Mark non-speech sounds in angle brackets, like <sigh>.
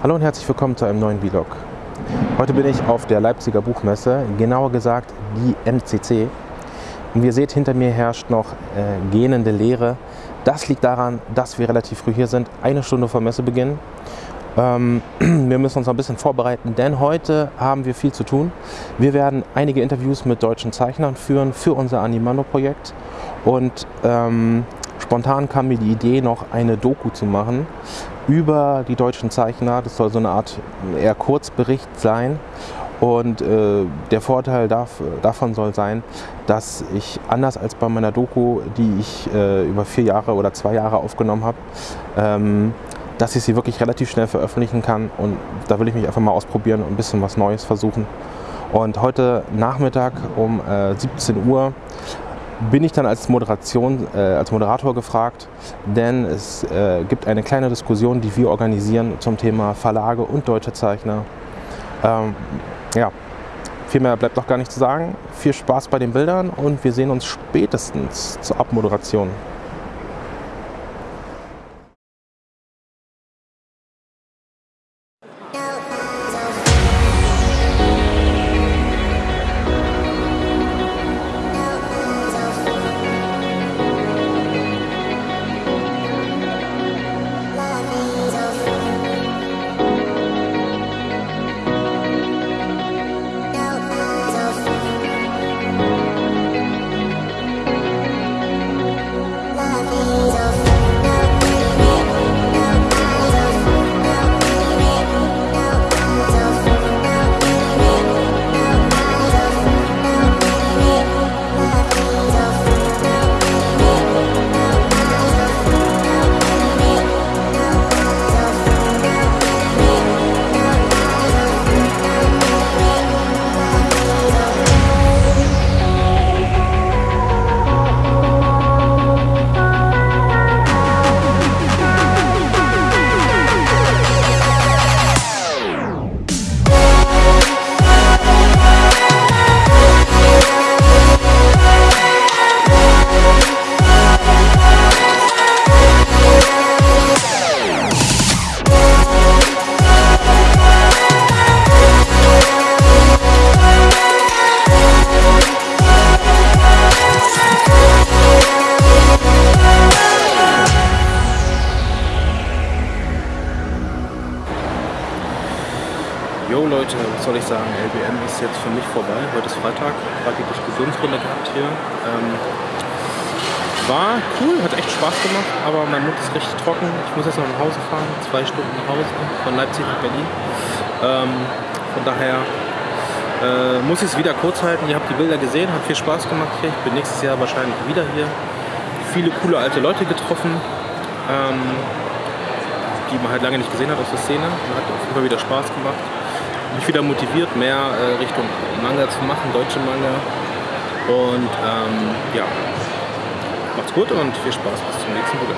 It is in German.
Hallo und herzlich willkommen zu einem neuen Vlog. Heute bin ich auf der Leipziger Buchmesse, genauer gesagt die NCC. Und wie ihr seht, hinter mir herrscht noch äh, gähnende Leere. Das liegt daran, dass wir relativ früh hier sind, eine Stunde vor Messebeginn. Ähm, <clears throat> wir müssen uns noch ein bisschen vorbereiten, denn heute haben wir viel zu tun. Wir werden einige Interviews mit deutschen Zeichnern führen für unser Animando-Projekt. Und ähm, spontan kam mir die Idee, noch eine Doku zu machen über die deutschen Zeichner. Das soll so eine Art eher Kurzbericht sein. Und äh, der Vorteil darf, davon soll sein, dass ich anders als bei meiner Doku, die ich äh, über vier Jahre oder zwei Jahre aufgenommen habe, ähm, dass ich sie wirklich relativ schnell veröffentlichen kann. Und da will ich mich einfach mal ausprobieren und ein bisschen was Neues versuchen. Und heute Nachmittag um äh, 17 Uhr bin ich dann als, Moderation, äh, als Moderator gefragt, denn es äh, gibt eine kleine Diskussion, die wir organisieren zum Thema Verlage und deutsche Zeichner. Ähm, ja, viel mehr bleibt noch gar nicht zu sagen. Viel Spaß bei den Bildern und wir sehen uns spätestens zur Abmoderation. Jo Leute, was soll ich sagen, LBM ist jetzt für mich vorbei. Heute ist Freitag, gerade die Diskussionsrunde gehabt hier. Ähm, war cool, hat echt Spaß gemacht, aber mein Mund ist richtig trocken. Ich muss jetzt noch nach Hause fahren, zwei Stunden nach Hause, von Leipzig nach Berlin. Ähm, von daher äh, muss ich es wieder kurz halten. Ihr habt die Bilder gesehen, hat viel Spaß gemacht hier. Ich bin nächstes Jahr wahrscheinlich wieder hier. Viele coole alte Leute getroffen, ähm, die man halt lange nicht gesehen hat aus der Szene. Hat auf jeden Fall wieder Spaß gemacht mich wieder motiviert, mehr äh, Richtung Manga zu machen, deutsche Manga. Und ähm, ja, macht's gut und viel Spaß bis zum nächsten Video.